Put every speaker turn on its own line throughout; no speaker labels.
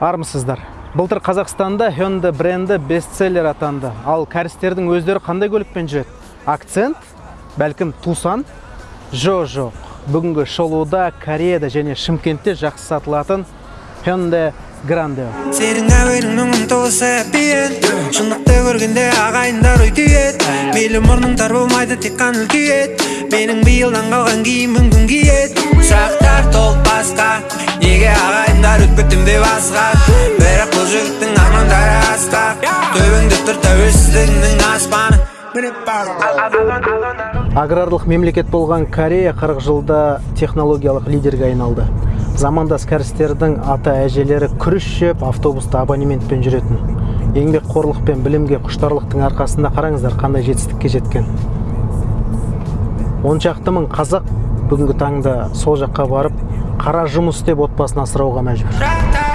армысыздар. Былтыр қазақстанда Hyundai бренді бестселлер атанды. Ал кәрістердің өздері қандай көлікпен жүреді? Акцент? Бәлкім тусан? Жо жоқ. Бүгінгі шолуда кореяда және шымкентте жақсы сатылатын Hyundai Grande.
Сенің әуенің мұңын толы әппиен шындықты көргенде ағайындар ой түйеді мейлі мұрның тар болмайды тек қана үлкейеді менің биылдан қалған киімім күн киеді сұрақтар толып тұр тәуелсіздігіңнің аспаны.
Аграрлық мемлекет болған корея 40 жылда технологиялық лидерге айналды. Замандас кәрістердің ата әжелері күріш жеп автобуста абонементпен жүретін. Еңбекқорлық пен білімге құштарлықтың арқасында қараңыздар қандай жетістікке жеткен. Он шақты мың қазақ бүгінгі таңда сол жаққа барып қара жұмыс істеп отбасын асырауға мәжбүр.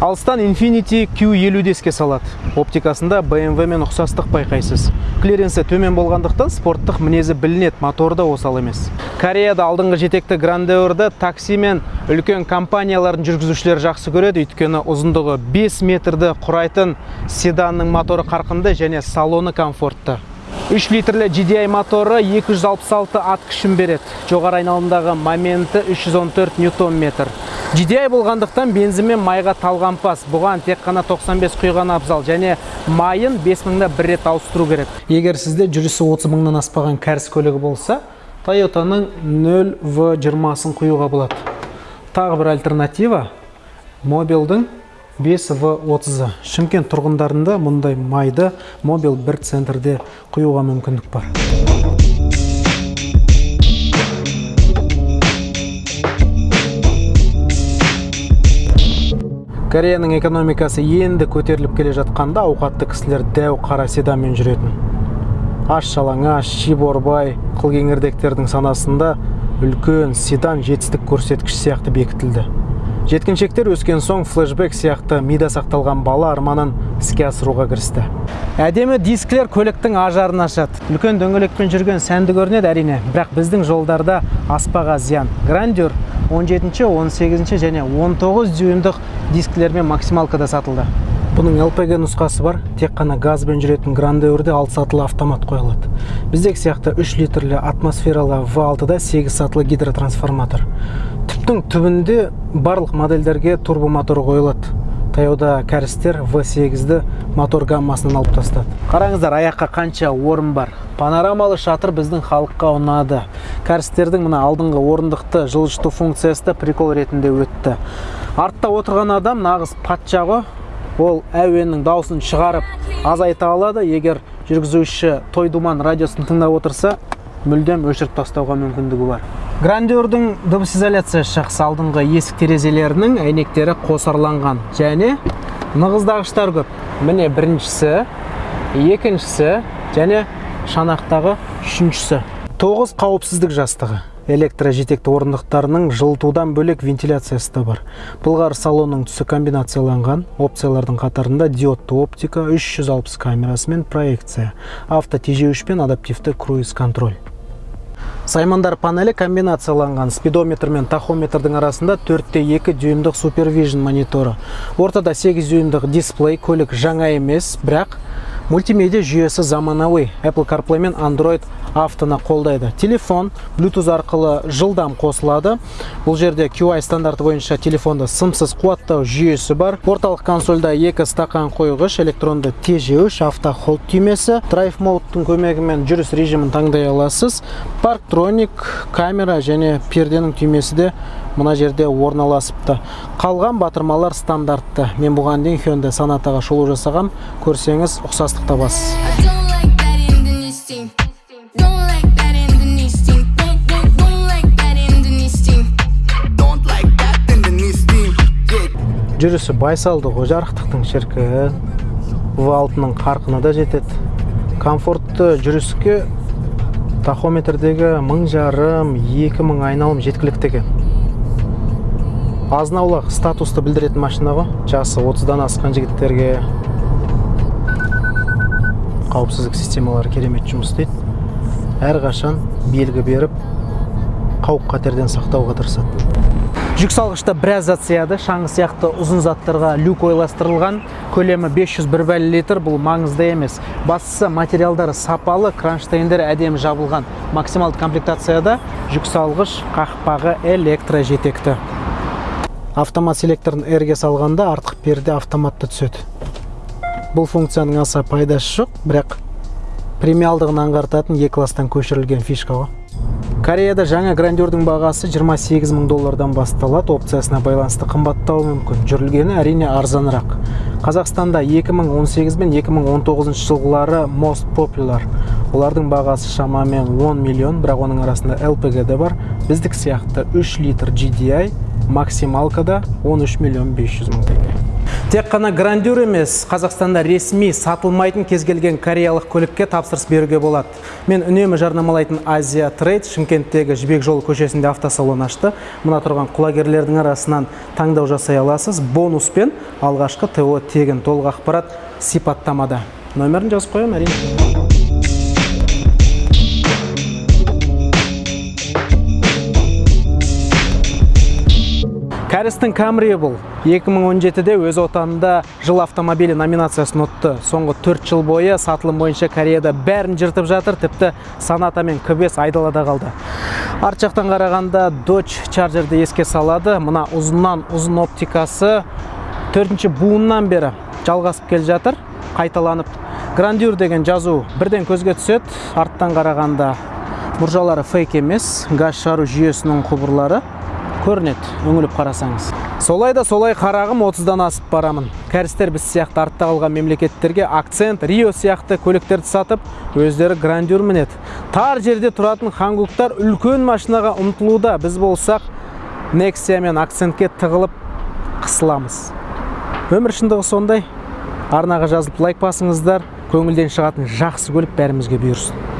Алыстан Infiniti Q50 еске салады. Оптикасында BMW мен ұқсастық байқайсыз. Клиренсі төмен болғандықтан спорттық мінезі білінеді моторы да осал емес. Кореяда алдыңғы жетекті грандеорды такси мен үлкен компаниялардың жүргізушілері жақсы көреді. Өйткені ұзындығы 5 метрді құрайтын седанның моторы қарқынды және салоны комфортты. 3 литрлі GDI моторы 266 ат күшін береді. Жоғары айналымдағы моменті 314 ньютон метр. GDI болғандықтан бензин мен майға талғампаз бұған тек қана 95 құйған абзал және майын 5000-да бір рет ауыстыру керек. Егер сізде жүрісі 30 мыңнан аспаған кәріс көлігі болса Toyotаның 0V20-сын құюға болады. Тағы бір альтернатива мобилдің 5В30-ы Шымкент тұрғындарында мұндай майды мобил бір центрде құюға мүмкіндік бар. Кореяның экономикасы енді көтеріліп келе жатқанда ауқатты кісілер дәу қара седанмен жүретін. Аш жалаңаш шиборбай қылкеңірдектердің санасында үлкен седан жетістік көрсеткіш сияқты бекітілді. Жеткіншектер өскен соң флешбек сияқты мида сақталған бала арманын іске асыруға кірісті. Әдемі дисклер көліктің ажарын ашады. Үлкен дөңгелекпен жүрген сәнді көрінеді әрине. Бірақ біздің жолдарда аспаға зиян. Грандер 17 18 және 19 дюймдық дисклермен максималкада сатылды. Бұның LPG нұсқасы бар. Тек қана газбен жүретін грандеурде 6 сатылы автомат қойылады. Біздегі сияқты 3 литрлі атмосфералы V6-да 8 сатылы гидротрансформатор. Түптің түбінде барлық модельдерге турбомотор қойылады. Таяуда кәрістер V8-ді мотор гаммасынан алып тастады. Қараңыздар аяққа қанша орын бар? Панорамалы шатыр біздің халыққа ұнады. Кәрістердің мына алдыңғы орындықты жылжыту функциясы да прикол ретінде өтті. Артта отырған адам нағыз патша ғой. Ол әуеннің дауысын шығарып азайта алады. Егер жүргізуші той думан радиосын тыңдап отырса мүлдем өшіріп тастауға мүмкіндігі бар. Грандеурдің дыбыс изоляциясы жақсы алдыңғы есік терезелерінің әйнектері қосарланған. Және нығыздағыштар көп. Міне біріншісі екіншісі және шанақтағы үшіншісі. Тоғыз қауіпсіздік жастығы. Электрожетекті орындықтарының жылытудан бөлек вентиляциясы да бар. Былғары салонның түсі комбинацияланған. Опциялардың қатарында диодты оптика 360 камерасы мен проекция. Авто тежеуіш пен адаптивті круиз контроль. Саймандар панелі комбинацияланған. Спидометр мен тахометрдің арасында 4-2 дюймдық супервижн мониторы. Ортада 8 дюймдық дисплей көлік жаңа емес бірақ мультимедиа жүйесі заманауи. Apple carplay мен android автоны қолдайды. Телефон bluetooth арқылы жылдам қосылады. Бұл жерде QI стандарты бойынша телефонды сымсыз қуаттау жүйесі бар. Орталық консольда екі стақан қойғыш электронды тежеуіш автохолд түймесі драйв модтың көмегімен жүріс режимін таңдай аласыз. Парктроник камера және перденің түймесі де мына жерде орналасыпты. Қалған батырмалар стандартты. Мен бұған дейін Hyundai Sonataға шолу жасағам көрсеңіз ұқсастық табасыз. Жүрісі байсалды ғой жарықтықтың шіркін V6-ның қарқыны да жетеді. Комфортты жүріске тахометрдегі мың жарым екі мың айналым жеткілікті екен азын аулақ статусты білдіретін машина ғой. Жасы 30-дан асқан жігіттерге қауіпсіздік системалары керемет жұмыс істейді. Әрқашан белгі беріп қауіп қатерден сақтауға тырысады. Жүк салғышта біраз зат сыяды шаңғы сияқты ұзын заттарға люк ойластырылған. Көлемі 501 литр. Бұл маңызды емес. Бастысы материалдары сапалы кронштейндері әдемі жабылған. Максималды комплектацияда жүк салғыш қақпағы электро жетекті. Автомат селекторын эрге салғанда артқы перде автоматты түседі. Бұл функцияның аса пайдасы жоқ бірақ премиалдығын аңғартатын е класстан көшірілген фишка ғой. Кореяда жаңа грандердің бағасы 28 мың доллардан басталады. Опциясына байланысты қымбаттауы мүмкін. Жүрілгені әрине арзанырақ. Қазақстанда 2018 мен 2019 жылғылары most popular. Олардың бағасы шамамен 10 миллион бірақ оның арасында LPG де бар. Біздік сияқты 3 литр GDI максималкада 13 миллион 500 мың теңге. Тек қана грандюр емес қазақстанда ресми сатылмайтын кез келген кореялық көлікке тапсырыс беруге болады. Мен үнемі жарнамалайтын азия трейд шымкенттегі жібек жолы көшесінде автосалон ашты. Мына тұрған құлагерлердің арасынан таңдау жасай аласыз. Бонуспен алғашқы то тегін толық ақпарат сипаттамада. Нөмірін жазып қоямын әрине. Кәрістің бұл. 2017-де өз отанында жыл автомобилі номинациясын ұтты. Соңғы 4 жыл бойы сатылым бойынша кореяда бәрін жыртып жатыр тіпті саната мен кбс айдалада қалды. Арт жақтан қарағанда Dodge Charger'ды еске салады. Мына ұзыннан ұзын оптикасы төртінші буыннан бері жалғасып келе жатыр қайталанып. Грандюр деген жазу бірден көзге түседі. Арттан қарағанда мұржалары фейк емес газ шығару жүйесінің құбырлары. Көрінеді үңіліп қарасаңыз. Солай да солай қарағым 30-дан асып барамын. Кәрістер біз сияқты артта қалған мемлекеттерге акцент рио сияқты көліктерді сатып өздері грандюр мінеді. Тар жерде тұратын хангуктар үлкен машинаға ұмтылуда. Біз болсақ нексия мен акцентке тығылып қысыламыз. Өмір шындығы сондай. Арнаға жазылып лайк басыңыздар. Көңілден шығатын жақсы көлік бәрімізге бұйырсын.